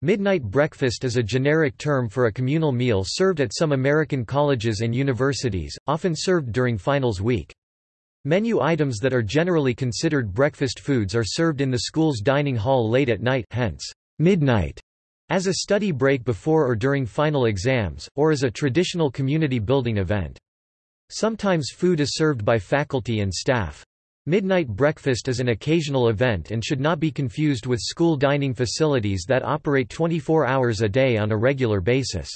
Midnight breakfast is a generic term for a communal meal served at some American colleges and universities, often served during finals week. Menu items that are generally considered breakfast foods are served in the school's dining hall late at night hence, midnight, as a study break before or during final exams, or as a traditional community building event. Sometimes food is served by faculty and staff. Midnight breakfast is an occasional event and should not be confused with school dining facilities that operate 24 hours a day on a regular basis.